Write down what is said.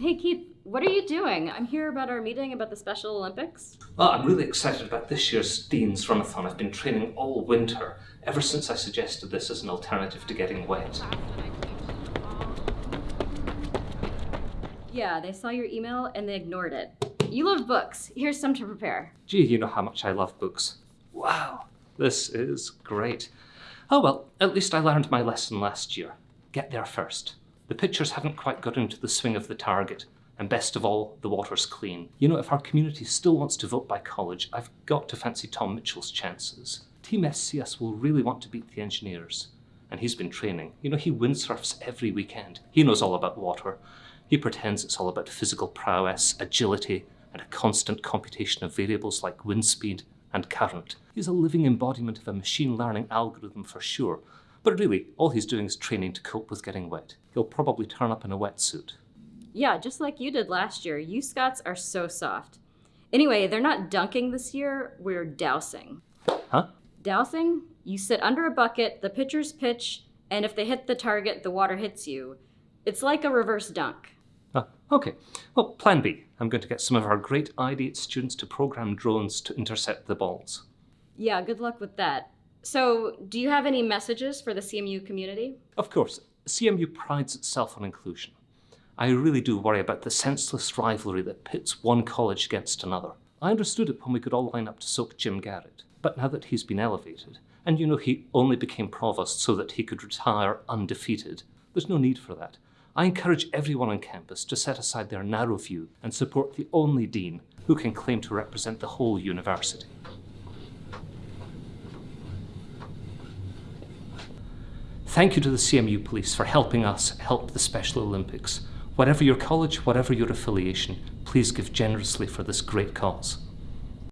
Hey, Keith, what are you doing? I'm here about our meeting about the Special Olympics. Well, I'm really excited about this year's Dean's Runathon. I've been training all winter, ever since I suggested this as an alternative to getting wet. Yeah, they saw your email and they ignored it. You love books. Here's some to prepare. Gee, you know how much I love books. Wow, this is great. Oh well, at least I learned my lesson last year. Get there first. The pitchers haven't quite got into the swing of the target, and best of all, the water's clean. You know, if our community still wants to vote by college, I've got to fancy Tom Mitchell's chances. Team SCS will really want to beat the engineers. And he's been training. You know, he windsurfs every weekend. He knows all about water. He pretends it's all about physical prowess, agility, and a constant computation of variables like wind speed and current. He's a living embodiment of a machine learning algorithm for sure, but really, all he's doing is training to cope with getting wet. He'll probably turn up in a wetsuit. Yeah, just like you did last year. You Scots are so soft. Anyway, they're not dunking this year, we're dousing. Huh? Dousing? You sit under a bucket, the pitchers pitch, and if they hit the target, the water hits you. It's like a reverse dunk. Ah, okay. Well, plan B. I'm going to get some of our great IDeATe students to program drones to intercept the balls. Yeah, good luck with that. So, do you have any messages for the CMU community? Of course, CMU prides itself on inclusion. I really do worry about the senseless rivalry that pits one college against another. I understood it when we could all line up to soak Jim Garrett, but now that he's been elevated, and you know he only became provost so that he could retire undefeated, there's no need for that. I encourage everyone on campus to set aside their narrow view and support the only dean who can claim to represent the whole university. Thank you to the CMU police for helping us help the Special Olympics. Whatever your college, whatever your affiliation, please give generously for this great cause.